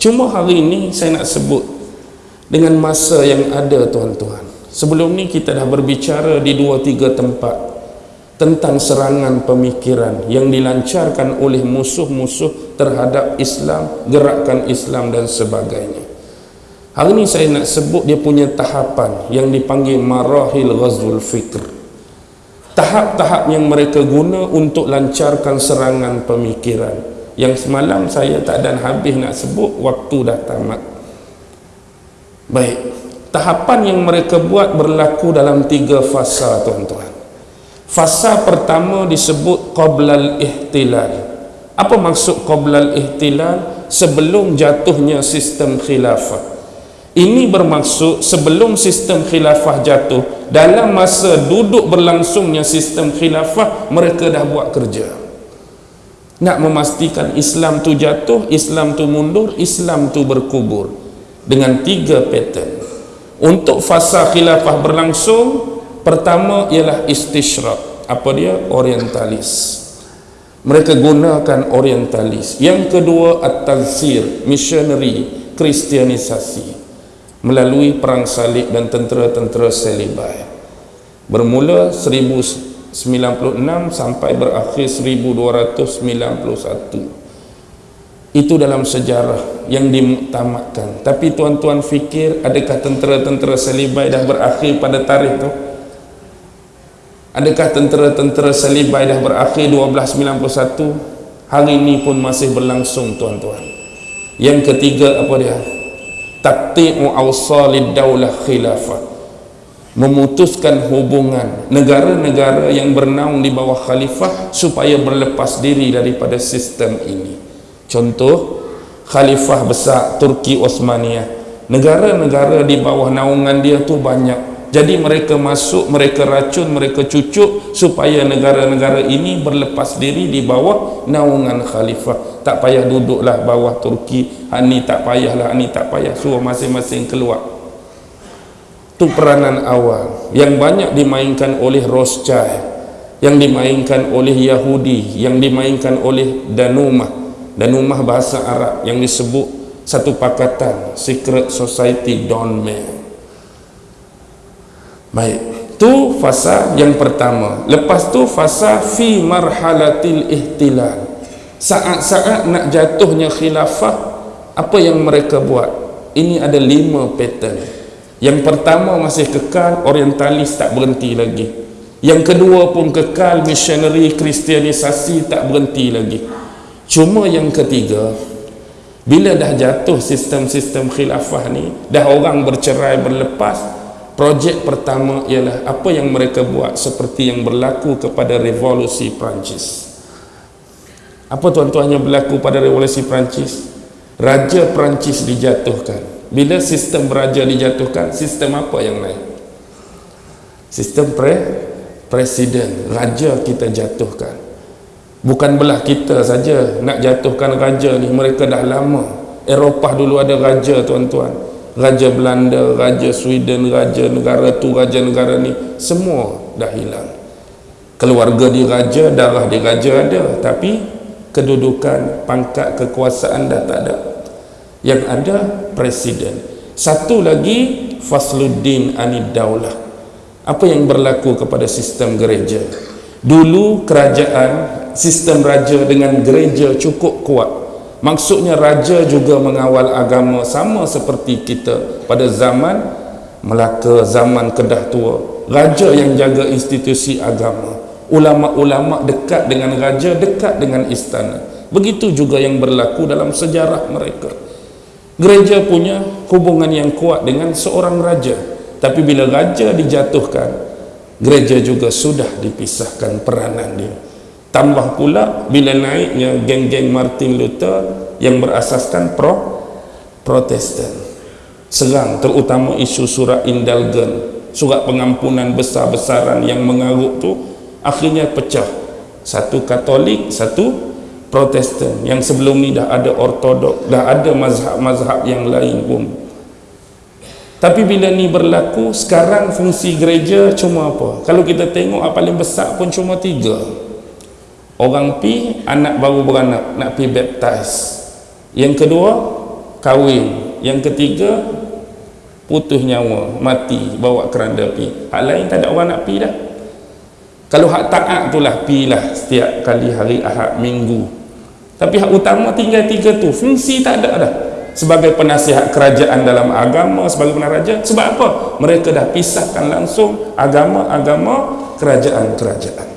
cuma hari ini saya nak sebut dengan masa yang ada tuan-tuan sebelum ni kita dah berbicara di dua tiga tempat tentang serangan pemikiran yang dilancarkan oleh musuh-musuh terhadap Islam, gerakan Islam dan sebagainya. Hari ini saya nak sebut dia punya tahapan yang dipanggil marahil ghazul fikr. Tahap-tahap yang mereka guna untuk lancarkan serangan pemikiran. Yang semalam saya tak ada habis nak sebut, waktu dah tamat. Baik, tahapan yang mereka buat berlaku dalam tiga fasa tuan-tuan. Fasa pertama disebut Qoblal Ihtilal Apa maksud Qoblal Ihtilal? Sebelum jatuhnya sistem khilafah Ini bermaksud sebelum sistem khilafah jatuh Dalam masa duduk berlangsungnya sistem khilafah Mereka dah buat kerja Nak memastikan Islam tu jatuh Islam tu mundur Islam tu berkubur Dengan tiga pattern Untuk fasa khilafah berlangsung Pertama ialah istishraq. Apa dia? Orientalis. Mereka gunakan orientalis. Yang kedua at-tazsir, missionary, kristianisasi melalui perang salib dan tentera-tentera selibai. Bermula 1096 sampai berakhir 1291. Itu dalam sejarah yang dimuktamadkan. Tapi tuan-tuan fikir adakah tentera-tentera selibai dah berakhir pada tarikh itu? Adakah tentera-tentera Salibai dah berakhir 1291? Hari ini pun masih berlangsung tuan-tuan. Yang ketiga apa dia? Takti'u awsalid daulah khilafah. Memutuskan hubungan negara-negara yang bernaung di bawah khalifah supaya berlepas diri daripada sistem ini. Contoh, khalifah besar Turki Osmaniyah. Negara-negara di bawah naungan dia tu banyak jadi mereka masuk, mereka racun, mereka cucuk supaya negara-negara ini berlepas diri di bawah naungan khalifah. Tak payah duduklah bawah Turki. Ini tak payahlah, ini tak payah. Suruh masing-masing keluar. Itu peranan awal yang banyak dimainkan oleh Rothschild, yang dimainkan oleh Yahudi, yang dimainkan oleh Danumah. Danumah bahasa Arab yang disebut satu pakatan Secret Society Don Mayer. Baik, tu fasa yang pertama. Lepas tu fasa fi marhalatil ihtilal. Saat-saat nak jatuhnya khilafah, apa yang mereka buat? Ini ada lima pattern. Yang pertama masih kekal, orientalis tak berhenti lagi. Yang kedua pun kekal, missionary, kristianisasi tak berhenti lagi. Cuma yang ketiga, bila dah jatuh sistem-sistem khilafah ni, dah orang bercerai berlepas, Projek pertama ialah apa yang mereka buat seperti yang berlaku kepada revolusi Perancis. Apa tuan-tuan yang berlaku pada revolusi Perancis? Raja Perancis dijatuhkan. Bila sistem raja dijatuhkan, sistem apa yang lain? Sistem pre presiden, raja kita jatuhkan. Bukan belah kita saja nak jatuhkan raja ni, mereka dah lama. Eropah dulu ada raja tuan-tuan Raja Belanda, Raja Sweden, Raja negara tu, Raja negara ni semua dah hilang keluarga di raja, darah di raja ada tapi kedudukan, pangkat, kekuasaan dah tak ada yang ada presiden. Satu lagi Fasluddin Anid Daulah apa yang berlaku kepada sistem gereja? Dulu kerajaan sistem raja dengan gereja cukup kuat. Maksudnya raja juga mengawal agama sama seperti kita pada zaman Melaka, zaman Kedah tua. Raja yang jaga institusi agama. Ulama-ulama dekat dengan raja dekat dengan istana. Begitu juga yang berlaku dalam sejarah mereka gereja punya hubungan yang kuat dengan seorang raja. Tapi bila raja dijatuhkan gereja juga sudah dipisahkan peranan dia. Tambah pula bila naiknya geng-geng Martin Luther yang berasaskan pro protestan. Serang terutama isu surat indulgen surat pengampunan besar-besaran yang mengarut tu akhirnya pecah. Satu katolik satu protestan. Yang sebelum ni dah ada ortodok dah ada mazhab-mazhab yang lain pun. Tapi bila ni berlaku sekarang fungsi gereja cuma apa? Kalau kita tengok apa paling besar pun cuma tiga. Orang pi anak baru beranak nak pi baptize. Yang kedua kahwin. Yang ketiga putus nyawa mati bawa keranda pi. Hak lain tak ada orang nak pi dah. Kalau hak taat tu lah pi lah setiap kali hari ahad minggu tapi hak utama tinggal tiga tu. Fungsi tak ada dah. Sebagai penasihat kerajaan dalam agama sebagai penaraja sebab apa? Mereka dah pisahkan langsung agama-agama kerajaan-kerajaan.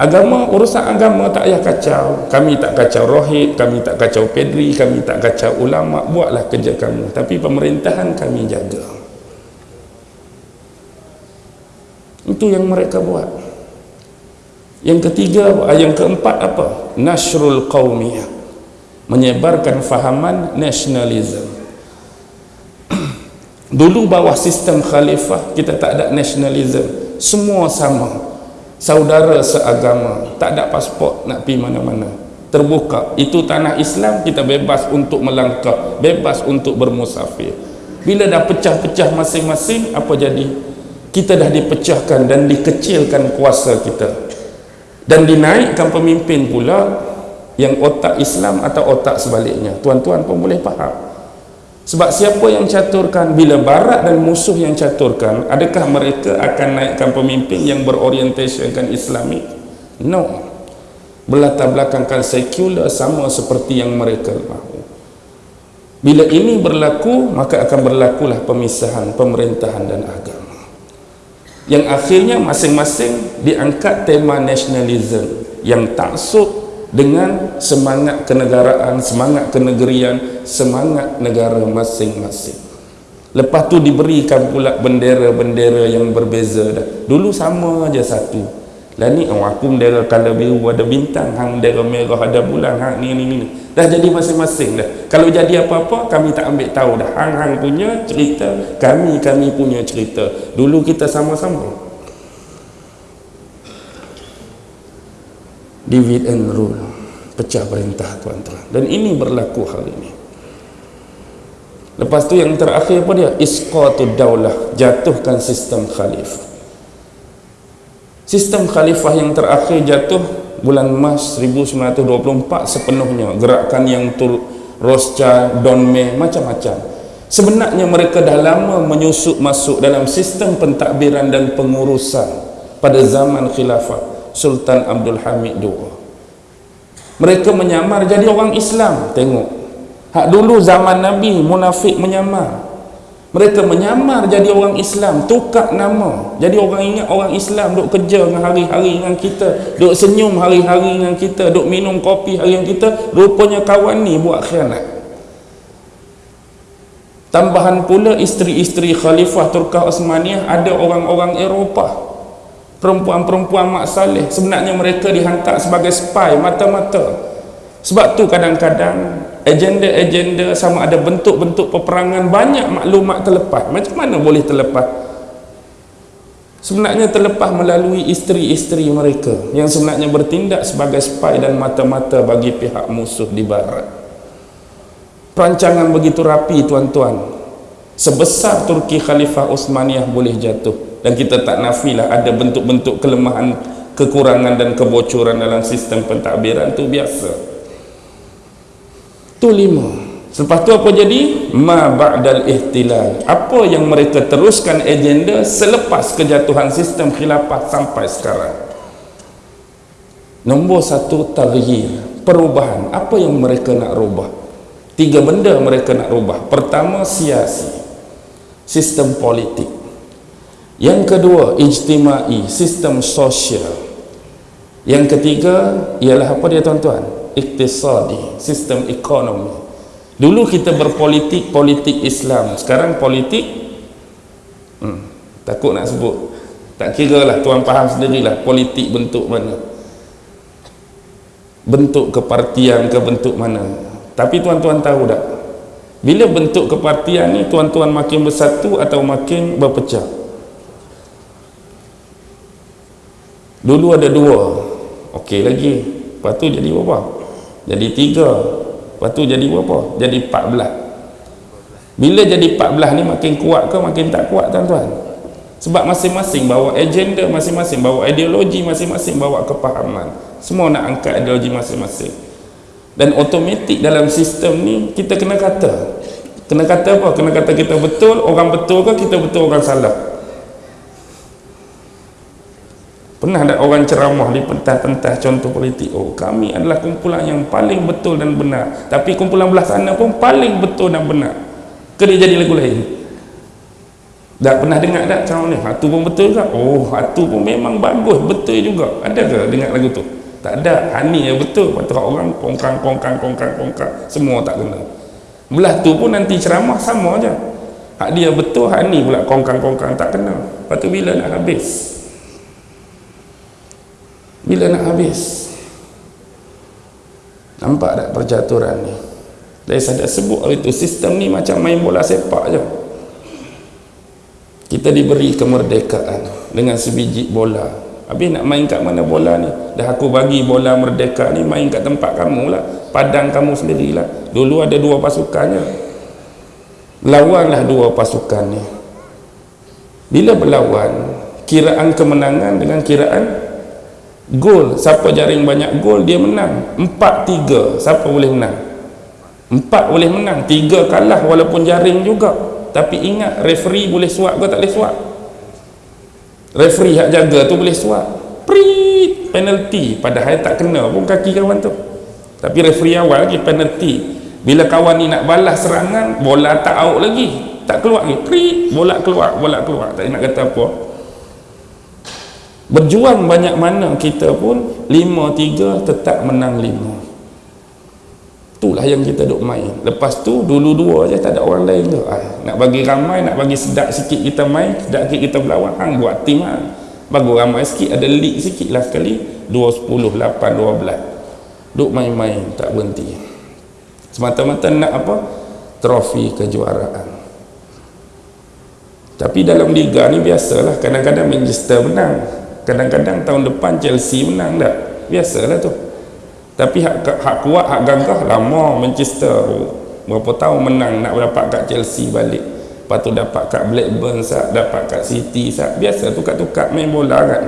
Agama urusan agama tak payah kacau. Kami tak kacau rohid kami tak kacau pedri kami tak kacau ulama buatlah kerja kamu tapi pemerintahan kami jaga. Itu yang mereka buat yang ketiga yang keempat apa? Nasrul qawmiyah. Menyebarkan fahaman nasionalisme dulu bawah sistem khalifah kita tak ada nasionalisme semua sama. Saudara seagama tak ada pasport nak pergi mana-mana. Terbuka. Itu tanah Islam kita bebas untuk melangkah bebas untuk bermusafir. Bila dah pecah-pecah masing-masing apa jadi? Kita dah dipecahkan dan dikecilkan kuasa kita dan dinaikkan pemimpin pula yang otak Islam atau otak sebaliknya. Tuan-tuan pun boleh faham. Sebab siapa yang caturkan bila barat dan musuh yang caturkan adakah mereka akan naikkan pemimpin yang berorientasikan islamik? No. Berlatar belakangkan sekular sama seperti yang mereka mahu. Bila ini berlaku maka akan berlakulah pemisahan pemerintahan dan agama yang akhirnya masing-masing diangkat tema nasionalisme yang taksub dengan semangat kenegaraan, semangat kenegerian, semangat negara masing-masing. Lepas tu diberikan pula bendera-bendera yang berbeza dah. Dulu sama aja satu. Lah ni oh, aku bendera kalau biru ada bintang, hang bendera merah ada bulan, hang ni ni ni. Dah jadi masing-masing dah. Kalau jadi apa-apa kami tak ambil tahu dah. Hang hang punya cerita, kami kami punya cerita. Dulu kita sama-sama. divide and rule pecah perintah tuan-tuan dan ini berlaku hari ini lepas tu yang terakhir apa dia isqatu daulah jatuhkan sistem khalifah sistem khalifah yang terakhir jatuh bulan Mas 1924 sepenuhnya. Gerakan yang tur Rosca, Donme macam-macam. Sebenarnya mereka dah lama menyusup masuk dalam sistem pentadbiran dan pengurusan pada zaman khilafah Sultan Abdul Hamid II mereka menyamar jadi orang Islam. Tengok. Hak dulu zaman Nabi munafik menyamar mereka menyamar jadi orang Islam tukar nama. Jadi orang ingat orang Islam duk kerja dengan hari-hari dengan kita duk senyum hari-hari dengan kita duk minum kopi hari dengan kita rupanya kawan ni buat khianat. Tambahan pula isteri-isteri khalifah Turkah Osmaniyah ada orang-orang Eropah. Perempuan-perempuan mak saleh sebenarnya mereka dihantar sebagai spy mata-mata. Sebab tu kadang-kadang agenda-agenda sama ada bentuk-bentuk peperangan banyak maklumat terlepas. Macam mana boleh terlepas? Sebenarnya terlepas melalui isteri-isteri mereka yang sebenarnya bertindak sebagai spy dan mata-mata bagi pihak musuh di barat. Perancangan begitu rapi tuan-tuan. Sebesar Turki Khalifah Osmaniyah boleh jatuh. Dan kita tak nafilah ada bentuk-bentuk kelemahan kekurangan dan kebocoran dalam sistem pentadbiran itu biasa itu lima. Selepas tu apa jadi? Ma ba'dal ihtilal. Apa yang mereka teruskan agenda selepas kejatuhan sistem khilafah sampai sekarang? Nombor satu taghyir perubahan. Apa yang mereka nak rubah? Tiga benda mereka nak rubah. Pertama siasi. Sistem politik. Yang kedua ijtimai. Sistem sosial. Yang ketiga ialah apa dia tuan-tuan iktisadi sistem ekonomi. Dulu kita berpolitik politik Islam. Sekarang politik hmm, takut nak sebut. Tak kira lah tuan faham sendirilah politik bentuk mana. Bentuk kepartian ke bentuk mana. Tapi tuan-tuan tahu tak? Bila bentuk kepartian ni tuan-tuan makin bersatu atau makin berpecah? Dulu ada dua. Okey lagi. Lepas tu jadi berapa jadi tiga. Lepas tu jadi berapa? Jadi empat belah bila jadi empat belah ni makin kuat ke makin tak kuat tuan-tuan? Sebab masing-masing bawa agenda masing-masing bawa ideologi masing-masing bawa kepahaman. Semua nak angkat ideologi masing-masing. Dan automatik dalam sistem ni kita kena kata. Kena kata apa? kena kata kita betul orang betul ke kita betul orang salah pernah ada orang ceramah di pentas-pentas contoh politik oh kami adalah kumpulan yang paling betul dan benar tapi kumpulan belah sana pun paling betul dan benar ke dia jadi lagu lain Dah pernah dengar tak ceramah ni? Hatu pun betul ke? Oh, hatu pun memang bagus, betul juga. Ada ke dengar lagu tu? Tak ada. Hani yang betul. Patut orang kongkang, kongkang, kongkang, kongkang. Semua tak kena. Belah tu pun nanti ceramah sama je. Hak dia betul, hak ni pula kongkang, kongkang tak kena. Lepas tu bila nak habis? Bila nak habis? Nampak tak percaturan ni? Dari saya sebut itu sistem ni macam main bola sepak je. Kita diberi kemerdekaan dengan sebiji bola. Habis nak main kat mana bola ni? Dah aku bagi bola merdeka ni main kat tempat kamu lah. Padang kamu sendirilah. Dulu ada dua pasukannya lawanlah dua pasukan ni. Bila berlawan kiraan kemenangan dengan kiraan gol siapa jaring banyak gol dia menang. Empat tiga siapa boleh menang? Empat boleh menang tiga kalah walaupun jaring juga. Tapi ingat referee boleh suap ke tak boleh suap? Referee hak jaga tu boleh suap. Prit penalty padahal tak kena pun kaki kawan tu. Tapi referee awal lagi penalty bila kawan ni nak balas serangan bola tak out lagi. Tak keluar lagi. Prit bola keluar bola keluar. Tak nak kata apa berjuang banyak mana kita pun 5-3 tetap menang 5 itulah yang kita duk main. Lepas tu dulu dua je tak ada orang lain tu. Ah, nak bagi ramai nak bagi sedap sikit kita main sedap sikit kita berlawan hang buat tim ha. bagus ramai sikit ada league sikit lah sekali. 2, 10, 8, 12 duk main-main tak berhenti. Semata-mata nak apa? Trofi kejuaraan. Tapi dalam liga ni biasalah kadang-kadang Manchester menang kadang-kadang tahun depan Chelsea menang tak biasalah tu. Tapi hak, hak kuat hak gagah lama Manchester berapa tahun menang nak dapat kat Chelsea balik. Lepas tu dapat kat Blackburn sat, dapat kat City sat. biasa tukar-tukar main bola kan.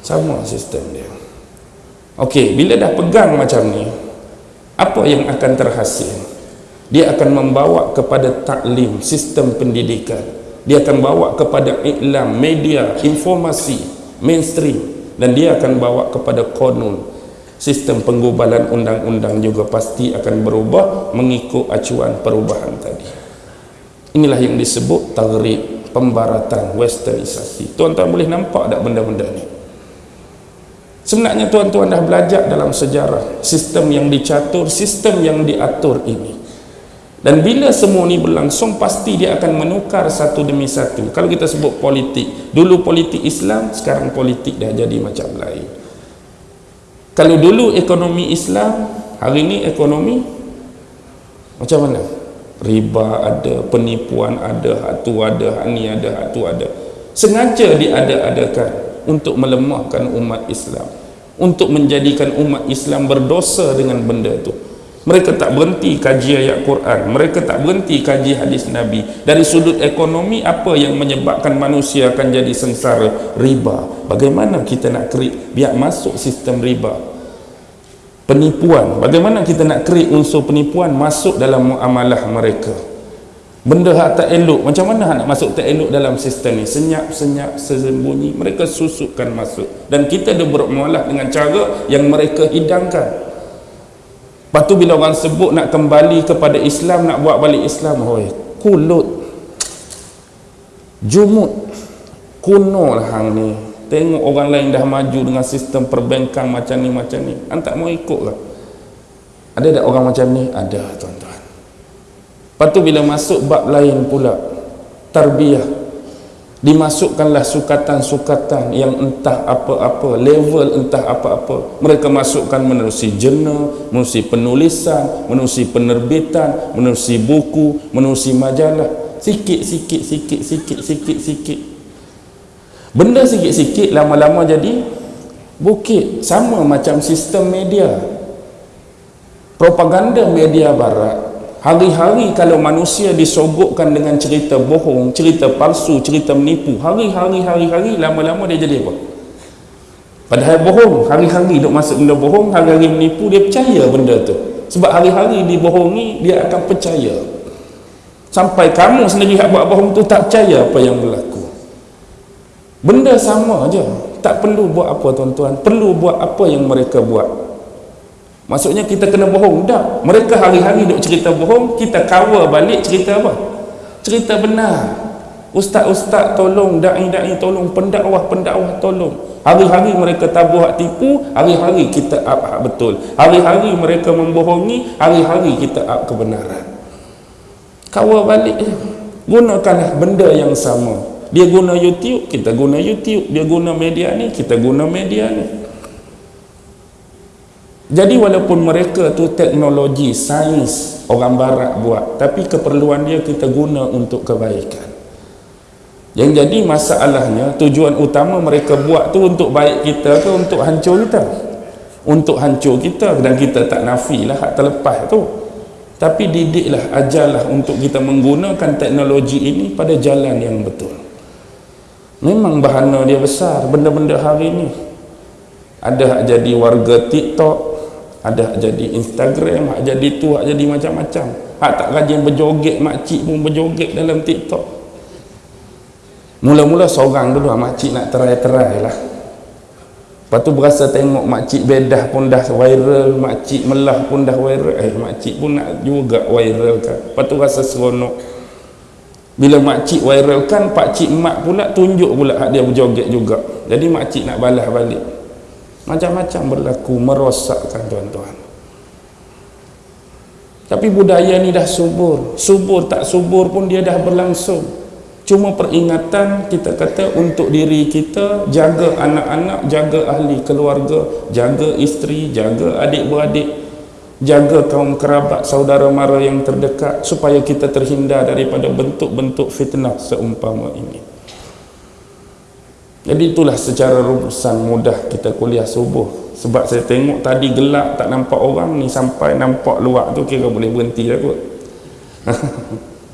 Sama sistem dia. Ok bila dah pegang macam ni apa yang akan terhasil? Dia akan membawa kepada taklim sistem pendidikan dia akan bawa kepada iklam media informasi mainstream. Dan dia akan bawa kepada konun sistem penggubalan undang-undang juga pasti akan berubah mengikut acuan perubahan tadi. Inilah yang disebut tagrib pembaratan westernisasi. Tuan-tuan boleh nampak tak benda-benda ni? Sebenarnya tuan-tuan dah belajar dalam sejarah sistem yang dicatur sistem yang diatur ini dan bila semua ni berlangsung pasti dia akan menukar satu demi satu. Kalau kita sebut politik dulu politik Islam sekarang politik dah jadi macam lain. Kalau dulu ekonomi Islam hari ini ekonomi macam mana? Riba ada penipuan ada hatu ada hani ada hatu ada. Sengaja diada-adakan untuk melemahkan umat Islam untuk menjadikan umat Islam berdosa dengan benda itu mereka tak berhenti kaji ayat Quran. Mereka tak berhenti kaji hadis Nabi. Dari sudut ekonomi apa yang menyebabkan manusia akan jadi sengsara? Riba. Bagaimana kita nak create biar masuk sistem riba? Penipuan. Bagaimana kita nak create unsur penipuan masuk dalam muamalah mereka? Benda hak tak elok. Macam mana nak masuk tak elok dalam sistem ni? Senyap-senyap sembunyi. Mereka susukkan masuk. Dan kita dah bermualah dengan cara yang mereka hidangkan Lepas tu bila orang sebut nak kembali kepada Islam, nak buat balik Islam, hoi, kulut. Jumut. Kuno lah hang ni. Tengok orang lain dah maju dengan sistem perbankan macam ni, macam ni. Hang tak mau ikut lah. Ada tak orang macam ni? Ada tuan-tuan. Lepas tu bila masuk bab lain pula, tarbiyah dimasukkanlah sukatan-sukatan yang entah apa-apa level entah apa-apa. Mereka masukkan menerusi jurnal menerusi penulisan menerusi penerbitan menerusi buku menerusi majalah. Sikit-sikit sikit-sikit sikit-sikit benda sikit-sikit lama-lama jadi bukit. Sama macam sistem media. Propaganda media barat Hari-hari kalau manusia disogokkan dengan cerita bohong, cerita palsu, cerita menipu, hari-hari, hari-hari, lama-lama dia jadi apa? padahal bohong. Hari-hari duk masuk benda bohong hari-hari menipu dia percaya benda tu. Sebab hari-hari dibohongi dia akan percaya. Sampai kamu sendiri yang buat bohong tu tak percaya apa yang berlaku. Benda sama aja. Tak perlu buat apa tuan-tuan. Perlu buat apa yang mereka buat maksudnya kita kena bohong. Tak. Mereka hari-hari duk cerita bohong kita cover balik cerita apa? Cerita benar. Ustaz-ustaz tolong da'i-da'i tolong pendakwah-pendakwah tolong. Hari-hari mereka tabuh hak tipu hari-hari kita up hak betul. Hari-hari mereka membohongi hari-hari kita up kebenaran. Kawal balik gunakanlah benda yang sama. Dia guna YouTube, kita guna YouTube. Dia guna media ni, kita guna media ni jadi walaupun mereka tu teknologi, sains orang barat buat tapi keperluan dia kita guna untuk kebaikan. Yang jadi masalahnya tujuan utama mereka buat tu untuk baik kita ke untuk hancur kita? Untuk hancur kita dan kita tak nafilah hak terlepas tu. Tapi didiklah, ajarlah untuk kita menggunakan teknologi ini pada jalan yang betul. Memang bahana dia besar benda-benda hari ini ada hak jadi warga TikTok ada jadi Instagram hak jadi tu, hak jadi macam-macam hak tak rajin berjoget makcik pun berjoget dalam TikTok mula-mula seorang dulu makcik nak terai-terai lah Lepas tu berasa tengok makcik bedah pun dah viral, makcik melah pun dah viral. Eh, makcik pun nak juga viral kan. Lepas tu rasa seronok. Bila makcik viral kan, pakcik mak pula tunjuk pula hak dia berjoget juga. Jadi makcik nak balas balik. Macam-macam berlaku, merosakkan tuan-tuan. Tapi budaya ni dah subur. Subur tak subur pun dia dah berlangsung cuma peringatan kita kata untuk diri kita jaga anak-anak jaga ahli keluarga jaga isteri jaga adik-beradik jaga kaum kerabat saudara mara yang terdekat supaya kita terhindar daripada bentuk-bentuk fitnah seumpama ini jadi itulah secara rumusan mudah kita kuliah subuh. Sebab saya tengok tadi gelap tak nampak orang ni sampai nampak luar tu kira boleh berhenti dah kot